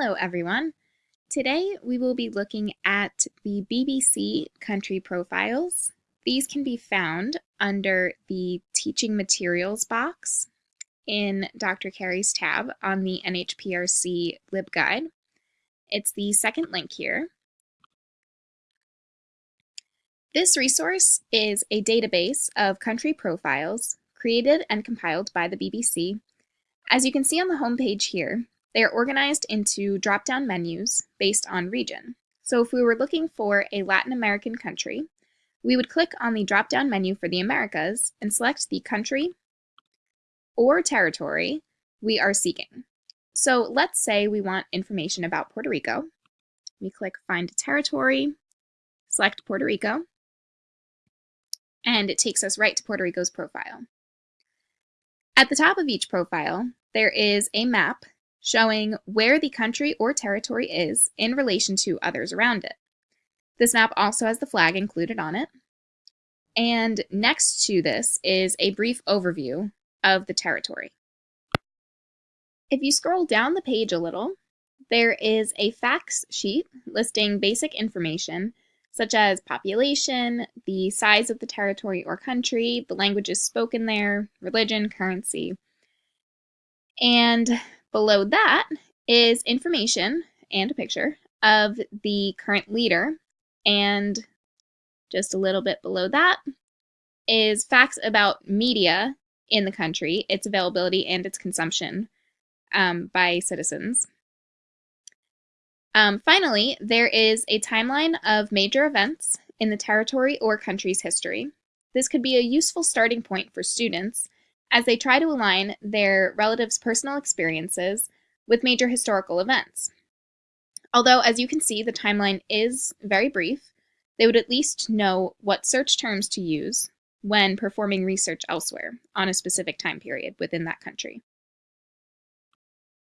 Hello everyone. Today we will be looking at the BBC country profiles. These can be found under the teaching materials box in Dr. Carey's tab on the NHPRC LibGuide. It's the second link here. This resource is a database of country profiles created and compiled by the BBC. As you can see on the home page here, they are organized into drop-down menus based on region. So if we were looking for a Latin American country, we would click on the drop-down menu for the Americas and select the country or territory we are seeking. So let's say we want information about Puerto Rico. We click Find Territory, select Puerto Rico, and it takes us right to Puerto Rico's profile. At the top of each profile, there is a map showing where the country or territory is in relation to others around it. This map also has the flag included on it. And next to this is a brief overview of the territory. If you scroll down the page a little, there is a facts sheet listing basic information such as population, the size of the territory or country, the languages spoken there, religion, currency. And Below that is information and a picture of the current leader. And just a little bit below that is facts about media in the country, its availability and its consumption um, by citizens. Um, finally, there is a timeline of major events in the territory or country's history. This could be a useful starting point for students as they try to align their relatives' personal experiences with major historical events. Although, as you can see, the timeline is very brief, they would at least know what search terms to use when performing research elsewhere on a specific time period within that country.